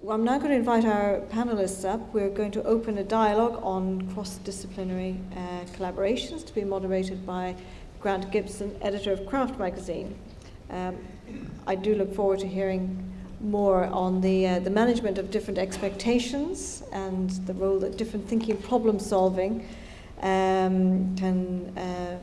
well, I'm now going to invite our panelists up. We're going to open a dialogue on cross-disciplinary uh, collaborations to be moderated by Grant Gibson, editor of Craft magazine. Um, I do look forward to hearing more on the, uh, the management of different expectations and the role that different thinking problem solving um, can uh,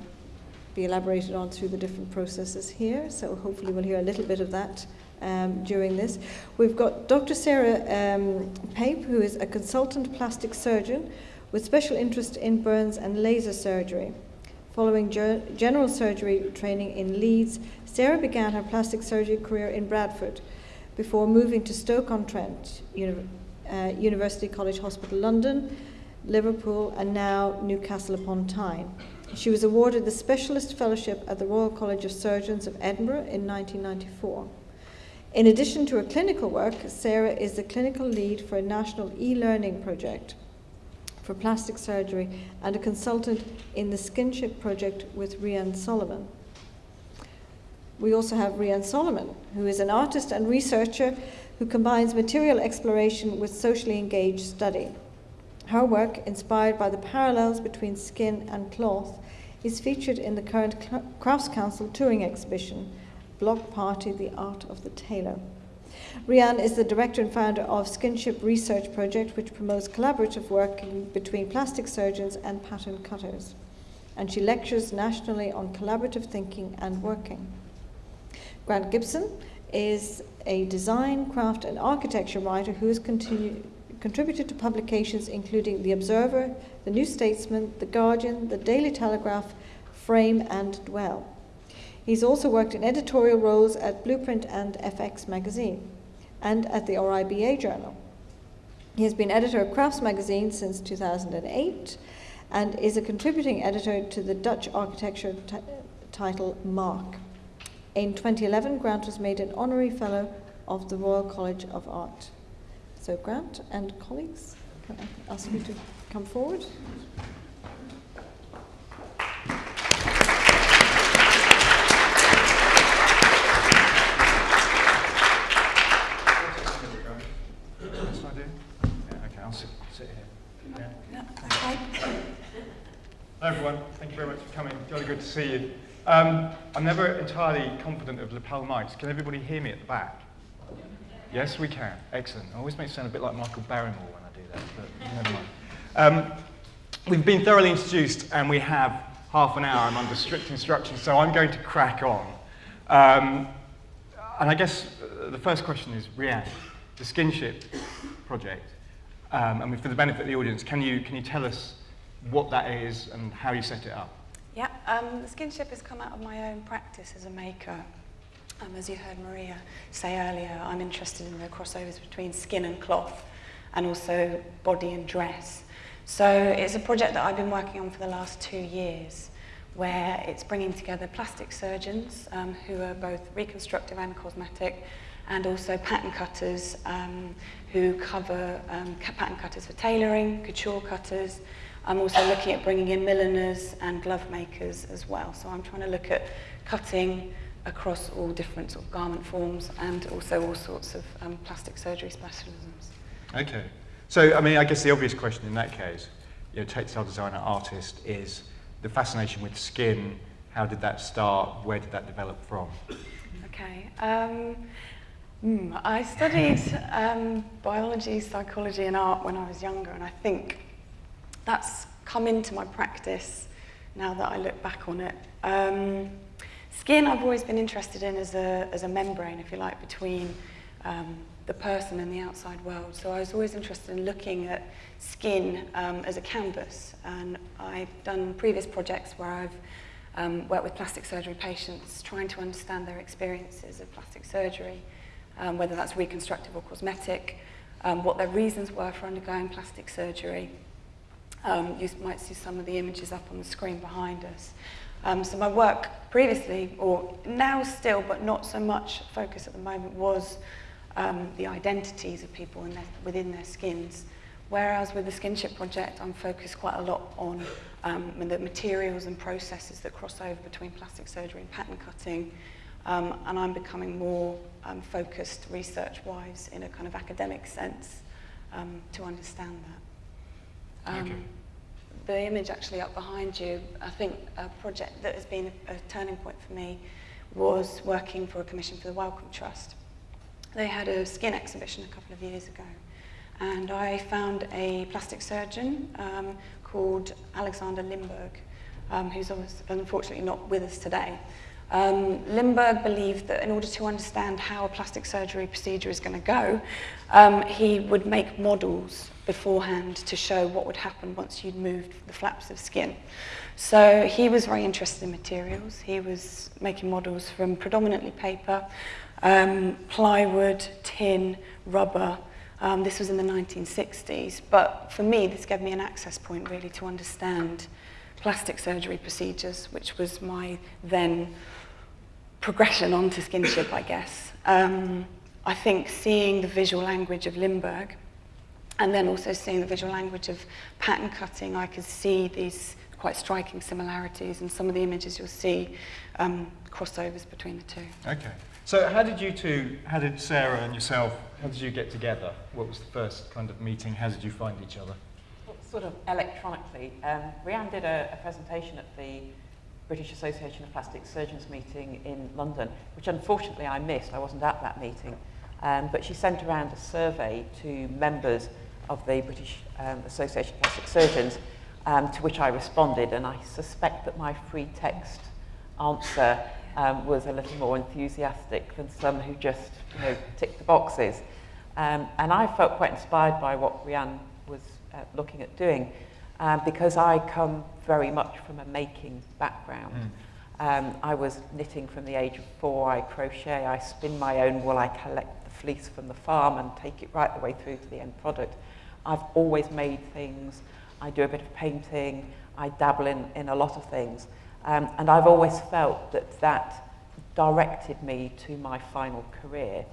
be elaborated on through the different processes here. So hopefully we'll hear a little bit of that um, during this. We've got Dr. Sarah um, Pape, who is a consultant plastic surgeon with special interest in burns and laser surgery. Following general surgery training in Leeds, Sarah began her plastic surgery career in Bradford before moving to Stoke-on-Trent, Uni- uh, University College Hospital London, Liverpool, and now Newcastle upon Tyne. She was awarded the Specialist Fellowship at the Royal College of Surgeons of Edinburgh in 1994. In addition to her clinical work, Sarah is the clinical lead for a national e-learning project for plastic surgery and a consultant in the Skinship project with Rhian Solomon. We also have Rhian Solomon, who is an artist and researcher who combines material exploration with socially engaged study. Her work, inspired by the parallels between skin and cloth, is featured in the current Crafts Council touring exhibition, Block Party The Art of the Tailor. Rhian is the director and founder of Skinship Research Project, which promotes collaborative work between plastic surgeons and pattern cutters. And she lectures nationally on collaborative thinking and working. Grant Gibson is a design, craft, and architecture writer who has contributed to publications including The Observer, The New Statesman, The Guardian, The Daily Telegraph, Frame, and Dwell. He's also worked in editorial roles at Blueprint and FX magazine and at the RIBA journal. He has been editor of Crafts magazine since 2008 and is a contributing editor to the Dutch architecture title Mark. In 2011, Grant was made an honorary fellow of the Royal College of Art. So, Grant and colleagues, can I ask you to come forward? Hello everyone, thank you very much for coming. Jolly good to see. Um, I'm never entirely confident of lapel mics. Can everybody hear me at the back? Yes, we can. Excellent. I always make sound a bit like Michael Barrymore when I do that, but never mind. Um, we've been thoroughly introduced and we have half an hour. I'm under strict instructions, so I'm going to crack on. Um, and I guess uh, the first question is, Rhian, the Skinship project, um, and for the benefit of the audience, can you, can you tell us what that is and how you set it up? Um, skinship has come out of my own practice as a maker. Um, as you heard Maria say earlier, I'm interested in the crossovers between skin and cloth and also body and dress. So it's a project that I've been working on for the last two years where it's bringing together plastic surgeons um, who are both reconstructive and cosmetic and also pattern cutters um, who cover um, pattern cutters for tailoring, couture cutters, I'm also looking at bringing in milliners and glove makers as well. So I'm trying to look at cutting across all different sort of garment forms and also all sorts of um, plastic surgery specialisms. Okay. So, I mean, I guess the obvious question in that case, you know, textile designer, artist, is the fascination with skin. How did that start? Where did that develop from? Okay. Um, mm, I studied um, biology, psychology, and art when I was younger, and I think that's come into my practice now that I look back on it. Um, skin I've always been interested in as a, as a membrane, if you like, between um, the person and the outside world. So I was always interested in looking at skin um, as a canvas. And I've done previous projects where I've um, worked with plastic surgery patients, trying to understand their experiences of plastic surgery, um, whether that's reconstructive or cosmetic, um, what their reasons were for undergoing plastic surgery, um, you might see some of the images up on the screen behind us. Um, so my work previously, or now still, but not so much focus at the moment, was um, the identities of people their, within their skins. Whereas with the Skinship Project, I'm focused quite a lot on um, the materials and processes that cross over between plastic surgery and pattern cutting, um, and I'm becoming more um, focused research-wise in a kind of academic sense um, to understand that. Um, Okay. The image actually up behind you, I think a project that has been a, a turning point for me was working for a commission for the Wellcome Trust. They had a skin exhibition a couple of years ago, and I found a plastic surgeon um, called Alexander Limberg, um, who's unfortunately not with us today. Um, Limberg believed that in order to understand how a plastic surgery procedure is going to go, um, he would make models beforehand to show what would happen once you'd moved the flaps of skin. So he was very interested in materials. He was making models from predominantly paper, um, plywood, tin, rubber. Um, this was in the 1960s. But for me, this gave me an access point really to understand plastic surgery procedures, which was my then progression onto skinship, I guess. Um, I think seeing the visual language of Limberg and then also seeing the visual language of pattern cutting, I could see these quite striking similarities and some of the images you'll see um, crossovers between the two. Okay. So how did you two, how did Sarah and yourself, how did you get together? What was the first kind of meeting? How did you find each other? Sort of electronically. Um, Rhian did a, a presentation at the British Association of Plastic Surgeons meeting in London, which unfortunately I missed. I wasn't at that meeting. Um, but she sent around a survey to members of the British um, Association of Plastic Surgeons, um, to which I responded, and I suspect that my free text answer um, was a little more enthusiastic than some who just you know, ticked the boxes. Um, and I felt quite inspired by what Rhian was uh, looking at doing um, because I come very much from a making background. Um, I was knitting from the age of four, I crochet, I spin my own wool, I collect the fleece from the farm and take it right the way through to the end product. I've always made things, I do a bit of painting, I dabble in, in a lot of things. Um, and I've always felt that that directed me to my final career.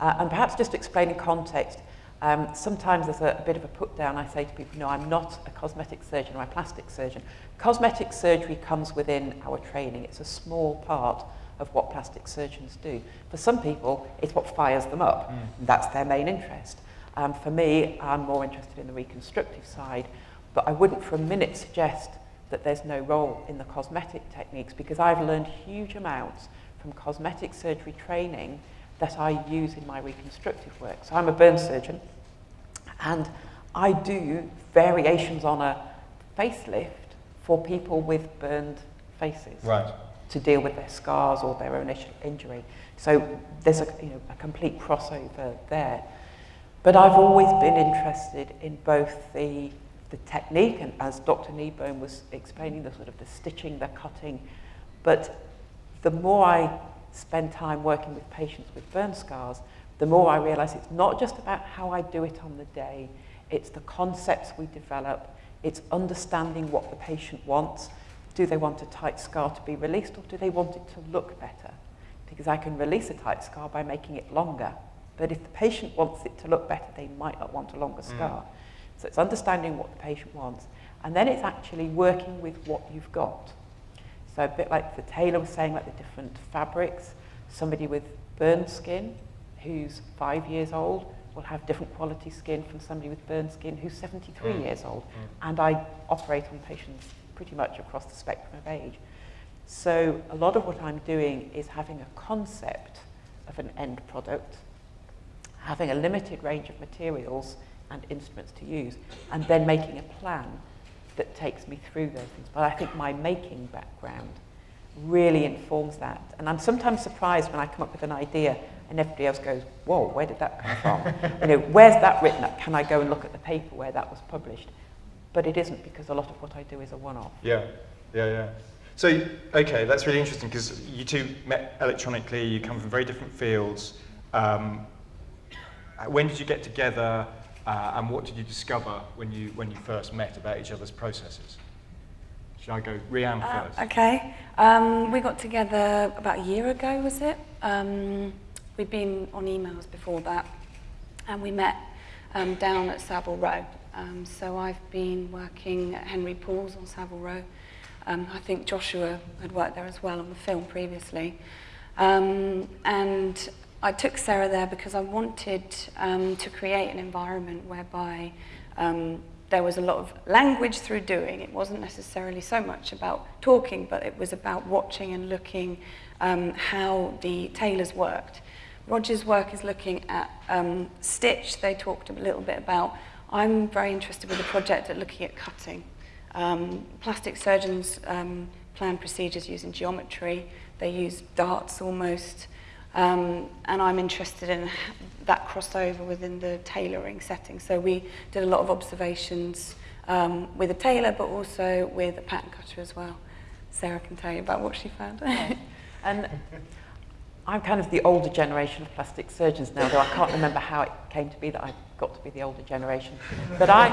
Uh, and perhaps just to explain in context, um, sometimes there's a, a bit of a put down. I say to people, no, I'm not a cosmetic surgeon or a plastic surgeon. Cosmetic surgery comes within our training. It's a small part of what plastic surgeons do. For some people, it's what fires them up. That's their main interest. Um, for me, I'm more interested in the reconstructive side, but I wouldn't for a minute suggest that there's no role in the cosmetic techniques because I've learned huge amounts from cosmetic surgery training that I use in my reconstructive work. So I'm a burn surgeon and I do variations on a facelift for people with burned faces Right. to deal with their scars or their initial injury. So there's a, you know, a complete crossover there. But I've always been interested in both the, the technique, and as Dr. Kneebone was explaining, the sort of the stitching, the cutting, but the more I spend time working with patients with burn scars, the more I realize it's not just about how I do it on the day, it's the concepts we develop, it's understanding what the patient wants. Do they want a tight scar to be released or do they want it to look better? Because I can release a tight scar by making it longer. But if the patient wants it to look better, they might not want a longer mm. scar. So it's understanding what the patient wants. And then it's actually working with what you've got. So a bit like the tailor was saying, like the different fabrics, somebody with burned skin who's five years old will have different quality skin from somebody with burned skin who's 73 Mm. years old. And I operate on patients pretty much across the spectrum of age. So a lot of what I'm doing is having a concept of an end product, having a limited range of materials and instruments to use, and then making a plan that takes me through those things. But I think my making background really informs that. And I'm sometimes surprised when I come up with an idea and everybody else goes, whoa, where did that come from? you know, where's that written up? Can I go and look at the paper where that was published? But it isn't because a lot of what I do is a one-off. Yeah, yeah, yeah. So, okay, that's really interesting because you two met electronically, you come from very different fields. Um, when did you get together uh, and what did you discover when you, when you first met about each other's processes? Shall I go Rhian Uh, first? okay. Um, we got together about a year ago, was it? Um, we'd been on emails before that, and we met um, down at Savile Row. Um, so I've been working at Henry Poole's on Savile Row. Um, I think Joshua had worked there as well on the film previously. Um, and I took Sarah there because I wanted um, to create an environment whereby um, there was a lot of language through doing. It wasn't necessarily so much about talking, but it was about watching and looking um, how the tailors worked. Roger's work is looking at um, stitch. They talked a little bit about. I'm very interested with the project at looking at cutting. Um, plastic surgeons um, plan procedures using geometry. They use darts almost. Um, and I'm interested in that crossover within the tailoring setting. So we did a lot of observations um, with a tailor, but also with a pattern cutter as well. Sarah can tell you about what she found. and I'm kind of the older generation of plastic surgeons now, though I can't remember how it came to be that I got to be the older generation. But I,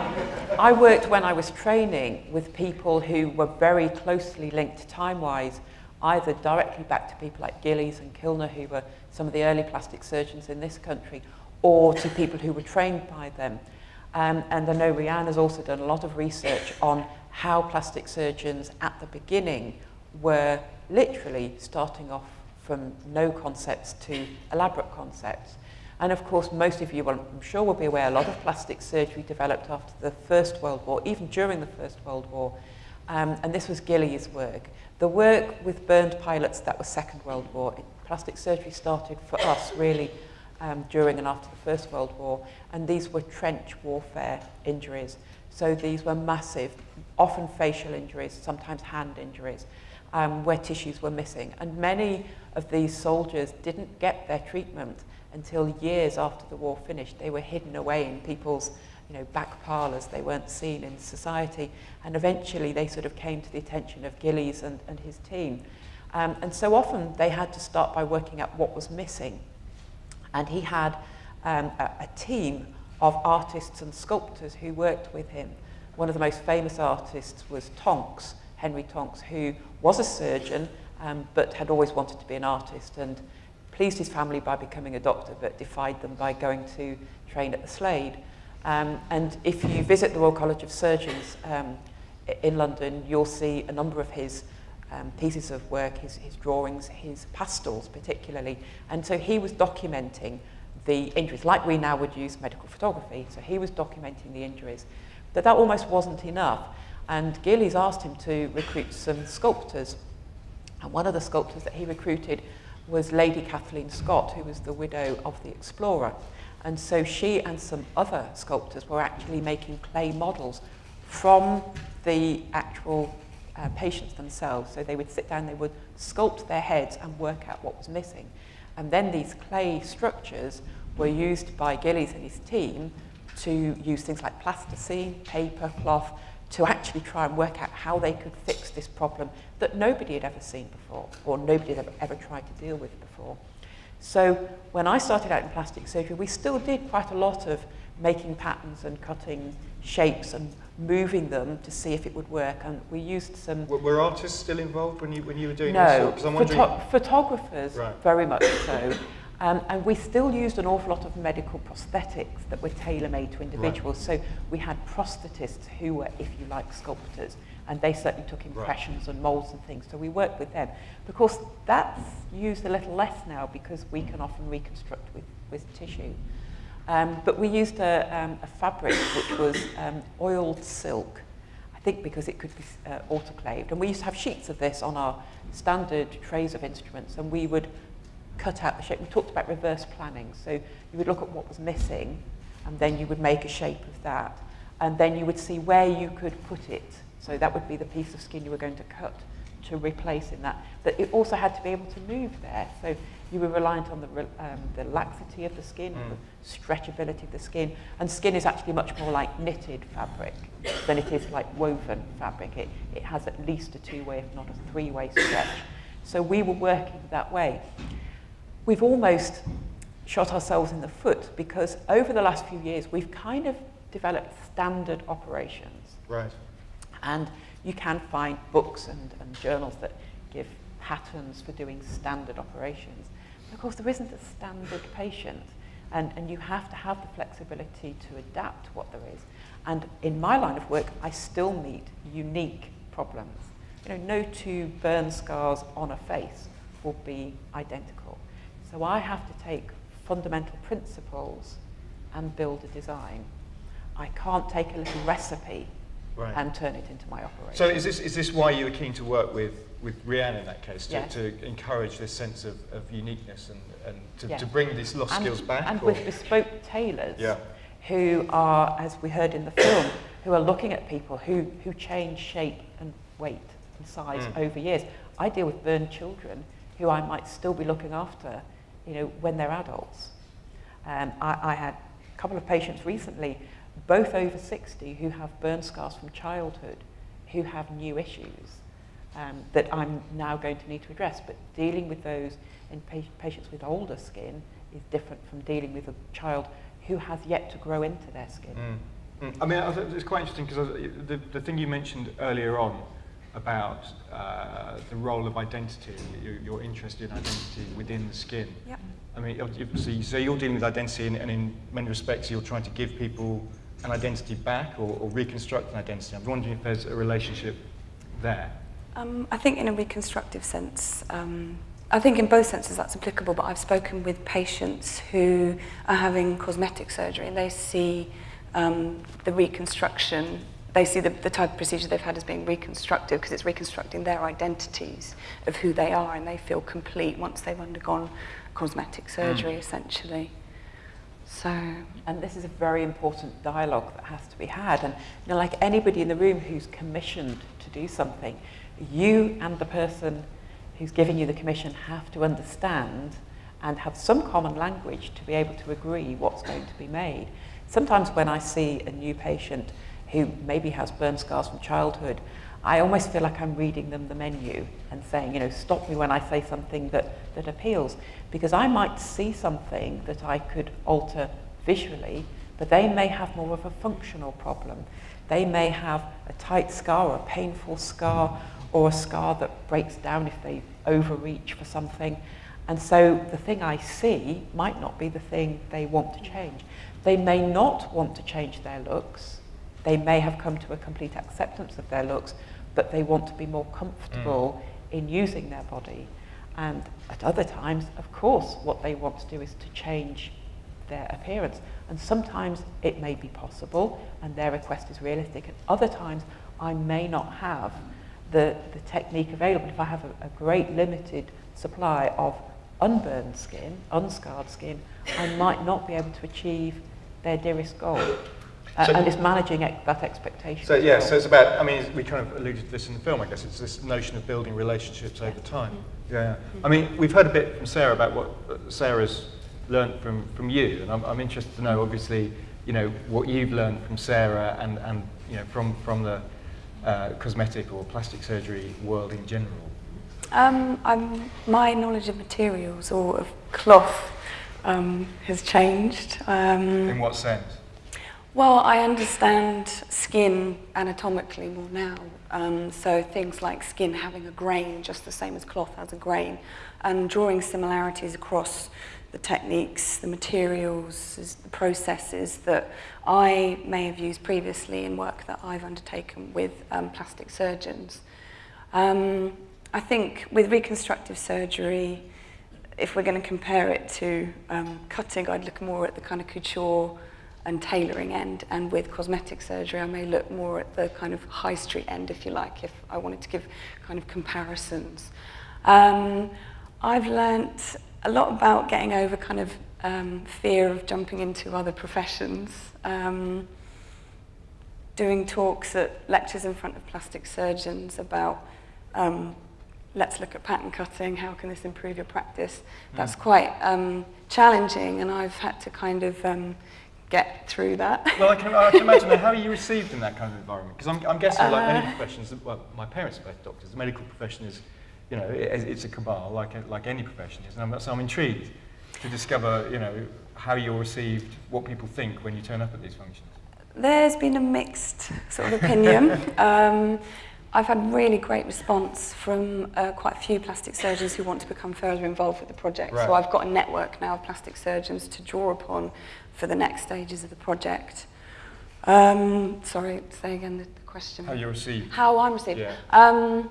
I worked when I was training with people who were very closely linked time-wise either directly back to people like Gillies and Kilner, who were some of the early plastic surgeons in this country, or to people who were trained by them. Um, and I know Rhian has also done a lot of research on how plastic surgeons at the beginning were literally starting off from no concepts to elaborate concepts. And of course, most of you, well, I'm sure will be aware, a lot of plastic surgery developed after the First World War, even during the First World War. Um, and this was Gillies' work. The work with burned pilots, that was Second World War. Plastic surgery started for us really um, during and after the First World War, and these were trench warfare injuries. So these were massive, often facial injuries, sometimes hand injuries, um, where tissues were missing. And many of these soldiers didn't get their treatment until years after the war finished. They were hidden away in people's you know, back parlours, they weren't seen in society. And eventually they sort of came to the attention of Gillies and, and his team. Um, and so often they had to start by working out what was missing. And he had um, a, a team of artists and sculptors who worked with him. One of the most famous artists was Tonks, Henry Tonks, who was a surgeon, um, but had always wanted to be an artist and pleased his family by becoming a doctor, but defied them by going to train at the Slade. Um, and if you visit the Royal College of Surgeons um, in London, you'll see a number of his um, pieces of work, his, his drawings, his pastels particularly. And so he was documenting the injuries, like we now would use medical photography. So he was documenting the injuries. But that almost wasn't enough. And Gillies asked him to recruit some sculptors. And one of the sculptors that he recruited was Lady Kathleen Scott, who was the widow of the explorer. And so she and some other sculptors were actually making clay models from the actual uh, patients themselves. So they would sit down, they would sculpt their heads and work out what was missing. And then these clay structures were used by Gillies and his team to use things like plasticine, paper, cloth, to actually try and work out how they could fix this problem that nobody had ever seen before, or nobody had ever, ever tried to deal with before. So when I started out in plastic surgery, we still did quite a lot of making patterns and cutting shapes and moving them to see if it would work. And we used some... Were, were artists still involved when you, when you were doing no, this? No, Photo photographers, right. very much so. Um, and we still used an awful lot of medical prosthetics that were tailor-made to individuals. Right. So we had prosthetists who were, if you like, sculptors and they certainly took impressions right. and molds and things. So we worked with them. But of course, that's used a little less now because we can often reconstruct with, with tissue. Um, but we used a, um, a fabric which was um, oiled silk, I think because it could be uh, autoclaved. And we used to have sheets of this on our standard trays of instruments, and we would cut out the shape. We talked about reverse planning. So you would look at what was missing, and then you would make a shape of that. And then you would see where you could put it so that would be the piece of skin you were going to cut to replace in that. But it also had to be able to move there. So you were reliant on the, um, the laxity of the skin, mm. the stretchability of the skin. And skin is actually much more like knitted fabric than it is like woven fabric. It, it has at least a two-way, if not a three-way stretch. So we were working that way. We've almost shot ourselves in the foot because over the last few years, we've kind of developed standard operations. Right. And you can find books and, and journals that give patterns for doing standard operations. But of course, there isn't a standard patient. And, and you have to have the flexibility to adapt to what there is. And in my line of work, I still meet unique problems. You know, no two burn scars on a face will be identical. So I have to take fundamental principles and build a design. I can't take a little recipe Right. and turn it into my operation. So is this, is this why you were keen to work with, with Rhiannon in that case, to, Yes. to encourage this sense of, of uniqueness and, and to, Yes. to bring these lost skills back? And or- with bespoke tailors Yeah. who are, as we heard in the film, who are looking at people who, who change shape and weight and size Mm. over years. I deal with burned children who I might still be looking after, you know, when they're adults. Um, I, I had a couple of patients recently, both over 60, who have burn scars from childhood, who have new issues um, that I'm now going to need to address. But dealing with those in pa- patients with older skin is different from dealing with a child who has yet to grow into their skin. Mm. Mm. I mean, it's quite interesting because the, the thing you mentioned earlier on about uh, the role of identity, your, your interest in identity within the skin. Yep. I mean, obviously, so you're dealing with identity, and, and in many respects, you're trying to give people an identity back or, or reconstruct an identity. I'm wondering if there's a relationship there. Um, I think in a reconstructive sense, um, I think in both senses that's applicable, but I've spoken with patients who are having cosmetic surgery and they see um, the reconstruction, they see the, the type of procedure they've had as being reconstructive because it's reconstructing their identities of who they are and they feel complete once they've undergone cosmetic surgery, essentially. So, And this is a very important dialogue that has to be had. And you know, like anybody in the room who's commissioned to do something, you and the person who's giving you the commission have to understand and have some common language to be able to agree what's going to be made. Sometimes when I see a new patient who maybe has burn scars from childhood, I almost feel like I'm reading them the menu and saying, you know, stop me when I say something that, that appeals. Because I might see something that I could alter visually, but they may have more of a functional problem. They may have a tight scar or a painful scar or a scar that breaks down if they overreach for something. And so the thing I see might not be the thing they want to change. They may not want to change their looks. They may have come to a complete acceptance of their looks, but they want to be more comfortable hmm. in using their body. And at other times, of course, what they want to do is to change their appearance. And sometimes it may be possible and their request is realistic. At other times I may not have the, the technique available. If I have a, a great limited supply of unburned skin, unscarred skin, I might not be able to achieve their dearest goal. Uh, So- and it's managing ex- that expectation. So yeah, well. so it's about. I mean, we kind of alluded to this in the film. I guess it's this notion of building relationships over time. Yeah, yeah. I mean, we've heard a bit from Sarah about what uh, Sarah's learned from from you, and I'm, I'm interested to know, obviously, you know, what you've learned from Sarah and and you know from from the uh, cosmetic or plastic surgery world in general. Um, I'm, my knowledge of materials or of cloth um, has changed. Um, In what sense? Well, I understand skin anatomically more now. Um, so things like skin having a grain, just the same as cloth has a grain, and drawing similarities across the techniques, the materials, the processes that I may have used previously in work that I've undertaken with um, plastic surgeons. Um, I think with reconstructive surgery, if we're going to compare it to um, cutting, I'd look more at the kind of couture and tailoring end, and with cosmetic surgery, I may look more at the kind of high street end, if you like, if I wanted to give kind of comparisons. Um, I've learnt a lot about getting over kind of um, fear of jumping into other professions. Um, doing talks at lectures in front of plastic surgeons about um, let's look at pattern cutting, how can this improve your practice? That's quite um, challenging and I've had to kind of um, get through that. Well, I can, I can imagine how are you received in that kind of environment? Because I'm, I'm guessing, like many Uh. professions, well, my parents are both doctors. The medical profession is, you know, it, it's a cabal, like like any profession is. And I'm, so I'm intrigued to discover, you know, how you're received, what people think when you turn up at these functions. There's been a mixed sort of opinion. um, I've had really great response from uh, quite a few plastic surgeons who want to become further involved with the project. Right. So I've got a network now of plastic surgeons to draw upon for the next stages of the project. Um, sorry, say again the, the question. How you're received. How I'm received. Yeah. Um,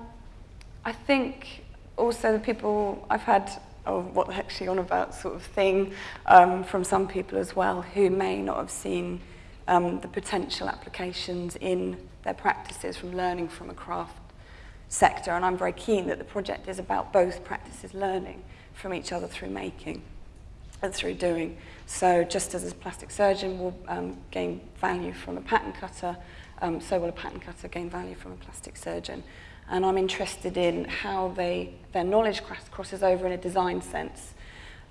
I think also the people I've had oh, what the heck actually on about sort of thing um, from some people as well who may not have seen um, the potential applications in their practices from learning from a craft sector. And I'm very keen that the project is about both practices learning from each other through making and through doing. So just as a plastic surgeon will um, gain value from a pattern cutter, um, so will a pattern cutter gain value from a plastic surgeon. And I'm interested in how they, their knowledge cross, crosses over in a design sense.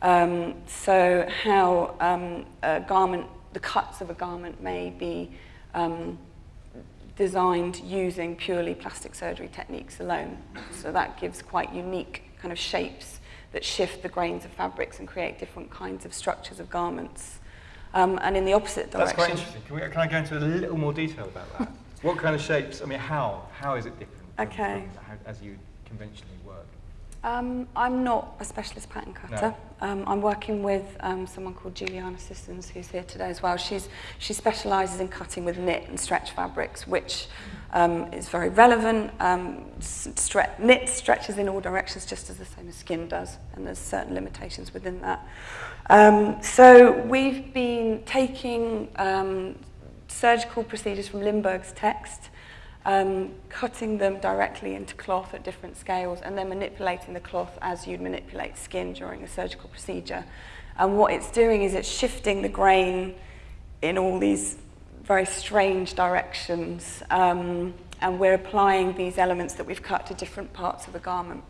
Um, so how um, a garment, the cuts of a garment may be um, designed using purely plastic surgery techniques alone. So that gives quite unique kind of shapes that shift the grains of fabrics and create different kinds of structures of garments. Um, and in the opposite direction. That's quite interesting. Can, we, can I go into a little more detail about that? what kind of shapes? I mean, how? How is it different? Okay. From how, as you conventionally. Um, I'm not a specialist pattern cutter. No. Um, I'm working with um, someone called Juliana Sissons, who's here today as well. She's, she specialises in cutting with knit and stretch fabrics, which um, is very relevant. Um, stre knit stretches in all directions just as the same as skin does, and there's certain limitations within that. Um, so we've been taking um, surgical procedures from Limberg's text, um, cutting them directly into cloth at different scales and then manipulating the cloth as you'd manipulate skin during a surgical procedure. And what it's doing is it's shifting the grain in all these very strange directions um, and we're applying these elements that we've cut to different parts of the garment.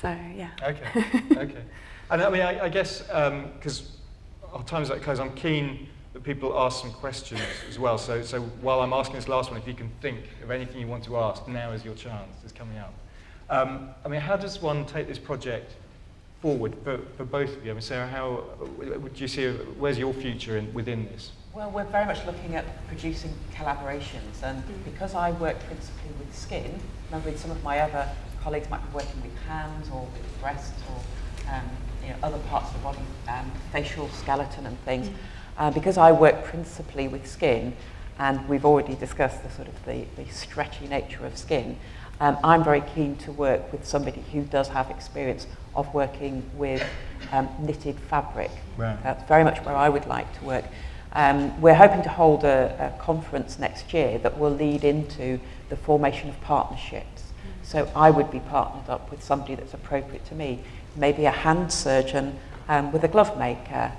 So, yeah. Okay, okay. and I mean, I, I guess, because um, our time is like close, I'm keen that people ask some questions as well. So, so while I'm asking this last one, if you can think of anything you want to ask, now is your chance. It's coming up. Um, I mean, how does one take this project forward for, for both of you? I mean, Sarah, how would you see, where's your future in, within this? Well, we're very much looking at producing collaborations, and because I work principally with skin, remember with some of my other colleagues might be working with hands or with breasts or um, you know, other parts of the body, um, facial skeleton and things. Mm. Uh, because I work principally with skin, and we've already discussed the sort of the, the stretchy nature of skin, um, I'm very keen to work with somebody who does have experience of working with um, knitted fabric. Right. That's very much where I would like to work. Um, we're hoping to hold a, a conference next year that will lead into the formation of partnerships. So I would be partnered up with somebody that's appropriate to me, maybe a hand surgeon um, with a glove maker,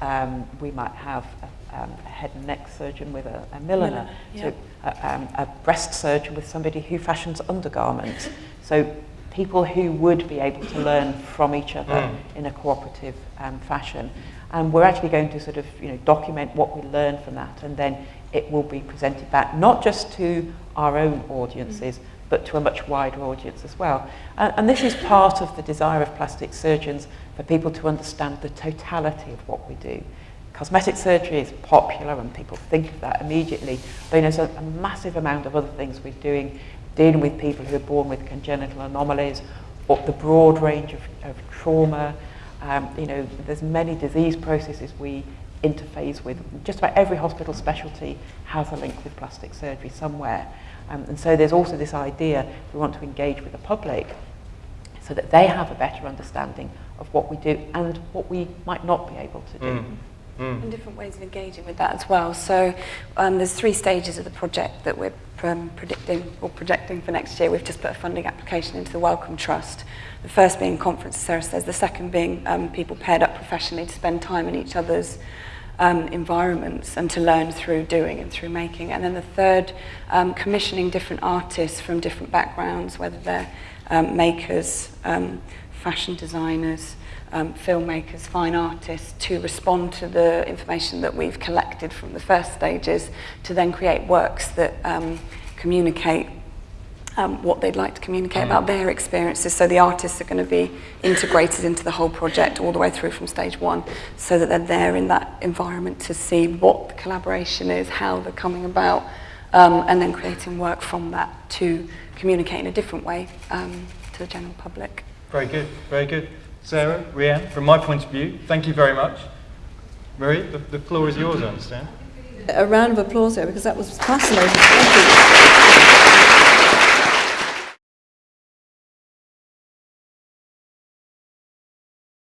um, we might have a, um, a head and neck surgeon with a, a milliner, yeah. a, um, a breast surgeon with somebody who fashions undergarments. So people who would be able to learn from each other mm. in a cooperative um, fashion. And we're actually going to sort of you know, document what we learn from that and then it will be presented back not just to our own audiences, mm. but to a much wider audience as well. And, and this is part of the desire of plastic surgeons for people to understand the totality of what we do. Cosmetic surgery is popular and people think of that immediately, but there's a, a massive amount of other things we're doing, dealing with people who are born with congenital anomalies, or the broad range of, of trauma. Um, you know, there's many disease processes we interface with. Just about every hospital specialty has a link with plastic surgery somewhere. Um, and so there's also this idea we want to engage with the public so that they have a better understanding of what we do and what we might not be able to do. Mm. Mm. And different ways of engaging with that as well. So um, there's three stages of the project that we're um, predicting or projecting for next year. We've just put a funding application into the Wellcome Trust. The first being conference, as Sarah says. The second being um, people paired up professionally to spend time in each other's um, environments and to learn through doing and through making. And then the third, um, commissioning different artists from different backgrounds, whether they're um, makers, um, fashion designers, um, filmmakers, fine artists to respond to the information that we've collected from the first stages to then create works that um, communicate um, what they'd like to communicate about their experiences. So the artists are going to be integrated into the whole project all the way through from stage one so that they're there in that environment to see what the collaboration is, how they're coming about, um, and then creating work from that to communicate in a different way um, to the general public. Very good, very good. Sarah, Rhian, from my point of view, thank you very much. Marie, the, the floor is yours, I understand. A round of applause there because that was fascinating.